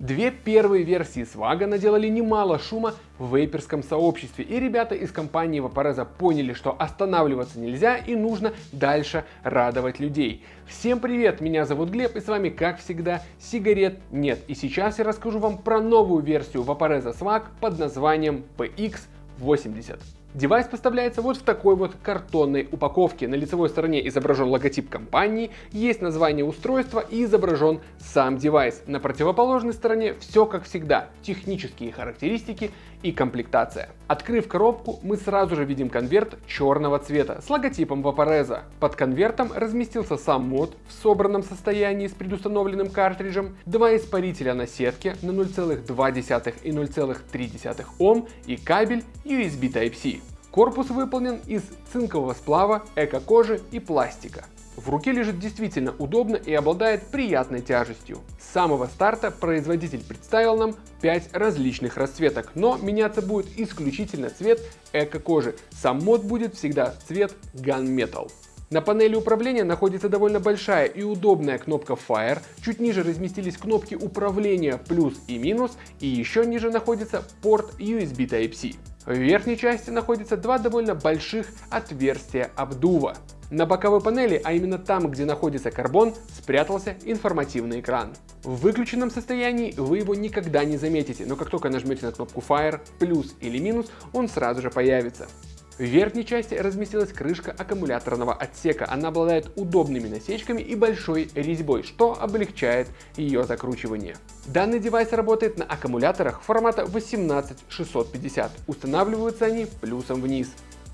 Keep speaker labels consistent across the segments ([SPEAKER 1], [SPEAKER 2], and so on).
[SPEAKER 1] Две первые версии Swag а наделали немало шума в вейперском сообществе, и ребята из компании Vaporesso поняли, что останавливаться нельзя и нужно дальше радовать людей. Всем привет, меня зовут Глеб, и с вами, как всегда, сигарет нет. И сейчас я расскажу вам про новую версию Vaporesso Swag под названием PX80. Девайс поставляется вот в такой вот картонной упаковке. На лицевой стороне изображен логотип компании, есть название устройства и изображен сам девайс. На противоположной стороне все как всегда, технические характеристики и комплектация. Открыв коробку, мы сразу же видим конверт черного цвета с логотипом Vaporeza. Под конвертом разместился сам мод в собранном состоянии с предустановленным картриджем, два испарителя на сетке на 0,2 и 0,3 Ом и кабель USB Type-C. Корпус выполнен из цинкового сплава, эко-кожи и пластика. В руке лежит действительно удобно и обладает приятной тяжестью. С самого старта производитель представил нам 5 различных расцветок, но меняться будет исключительно цвет эко-кожи. Сам мод будет всегда цвет Gunmetal. На панели управления находится довольно большая и удобная кнопка Fire, чуть ниже разместились кнопки управления плюс и минус, и еще ниже находится порт USB Type-C. В верхней части находятся два довольно больших отверстия обдува. На боковой панели, а именно там, где находится карбон, спрятался информативный экран. В выключенном состоянии вы его никогда не заметите, но как только нажмете на кнопку Fire, плюс или минус, он сразу же появится. В верхней части разместилась крышка аккумуляторного отсека. Она обладает удобными насечками и большой резьбой, что облегчает ее закручивание. Данный девайс работает на аккумуляторах формата 18650. Устанавливаются они плюсом вниз.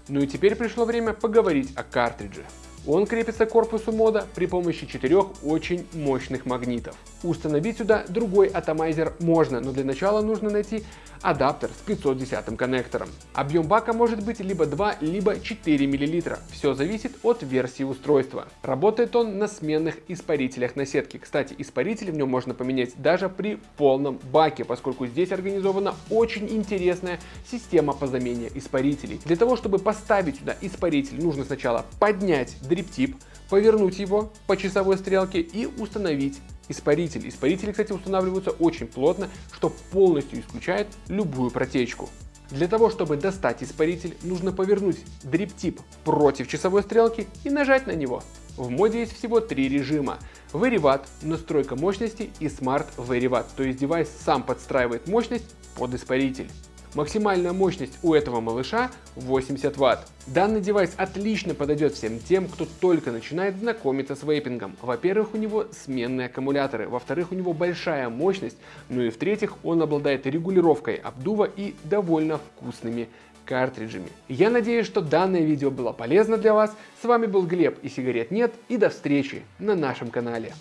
[SPEAKER 1] Ну и теперь пришло время поговорить о картридже. Он крепится к корпусу мода при помощи четырех очень мощных магнитов. Установить сюда другой атомайзер можно, но для начала нужно найти адаптер с 510 коннектором. Объем бака может быть либо 2, либо 4 мл. Все зависит от версии устройства. Работает он на сменных испарителях на сетке. Кстати, испаритель в нем можно поменять даже при полном баке, поскольку здесь организована очень интересная система по замене испарителей. Для того, чтобы поставить сюда испаритель, нужно сначала поднять дриптип, повернуть его по часовой стрелке и установить испаритель. Испарители, кстати, устанавливаются очень плотно, что полностью исключает любую протечку. Для того, чтобы достать испаритель, нужно повернуть дриптип против часовой стрелки и нажать на него. В моде есть всего три режима. Watt, настройка мощности и Smart Watt, то есть девайс сам подстраивает мощность под испаритель. Максимальная мощность у этого малыша 80 Вт. Данный девайс отлично подойдет всем тем, кто только начинает знакомиться с вейпингом. Во-первых, у него сменные аккумуляторы, во-вторых, у него большая мощность, ну и в-третьих, он обладает регулировкой обдува и довольно вкусными картриджами. Я надеюсь, что данное видео было полезно для вас. С вами был Глеб и сигарет нет и до встречи на нашем канале.